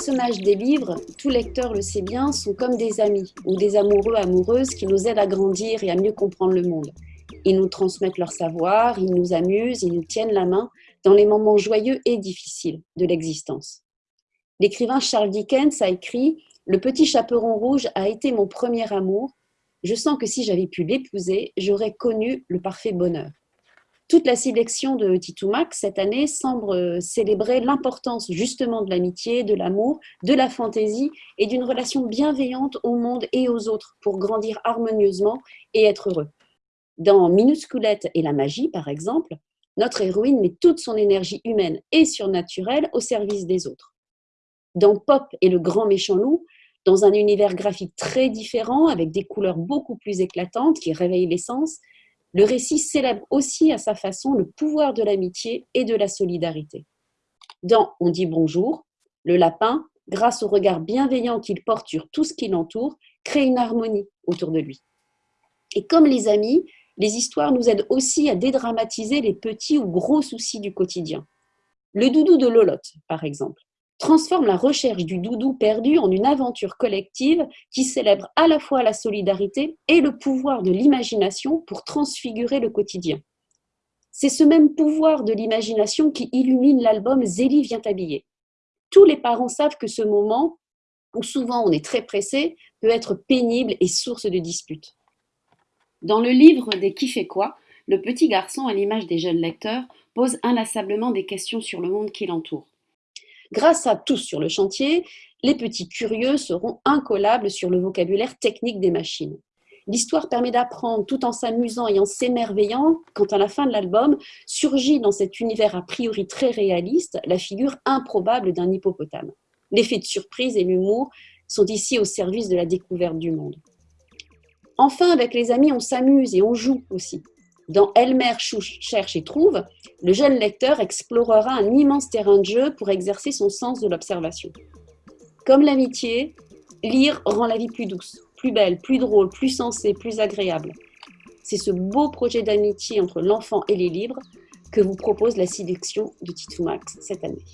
personnages des livres, tout lecteur le sait bien, sont comme des amis ou des amoureux amoureuses qui nous aident à grandir et à mieux comprendre le monde. Ils nous transmettent leur savoir, ils nous amusent, ils nous tiennent la main dans les moments joyeux et difficiles de l'existence. L'écrivain Charles Dickens a écrit « Le petit chaperon rouge a été mon premier amour. Je sens que si j'avais pu l'épouser, j'aurais connu le parfait bonheur. » Toute la sélection de Titoumac cette année semble célébrer l'importance justement de l'amitié, de l'amour, de la fantaisie et d'une relation bienveillante au monde et aux autres pour grandir harmonieusement et être heureux. Dans Minusculette et la magie, par exemple, notre héroïne met toute son énergie humaine et surnaturelle au service des autres. Dans Pop et le grand méchant loup, dans un univers graphique très différent, avec des couleurs beaucoup plus éclatantes qui réveillent l'essence, le récit célèbre aussi à sa façon le pouvoir de l'amitié et de la solidarité. Dans On dit bonjour, le lapin, grâce au regard bienveillant qu'il porte sur tout ce qui l'entoure, crée une harmonie autour de lui. Et comme les amis, les histoires nous aident aussi à dédramatiser les petits ou gros soucis du quotidien. Le doudou de Lolotte, par exemple, transforme la recherche du doudou perdu en une aventure collective qui célèbre à la fois la solidarité et le pouvoir de l'imagination pour transfigurer le quotidien. C'est ce même pouvoir de l'imagination qui illumine l'album Zélie vient habiller. Tous les parents savent que ce moment, où souvent on est très pressé, peut être pénible et source de disputes. Dans le livre des Qui fait quoi, le petit garçon, à l'image des jeunes lecteurs, pose inlassablement des questions sur le monde qui l'entoure. Grâce à tous sur le chantier, les petits curieux seront incollables sur le vocabulaire technique des machines. L'histoire permet d'apprendre tout en s'amusant et en s'émerveillant quand à la fin de l'album surgit dans cet univers a priori très réaliste la figure improbable d'un hippopotame. L'effet de surprise et l'humour sont ici au service de la découverte du monde. Enfin, avec les amis, on s'amuse et on joue aussi. Dans Elmer cherche et trouve, le jeune lecteur explorera un immense terrain de jeu pour exercer son sens de l'observation. Comme l'amitié, lire rend la vie plus douce, plus belle, plus drôle, plus sensée, plus agréable. C'est ce beau projet d'amitié entre l'enfant et les livres que vous propose la sélection de Titoumax cette année.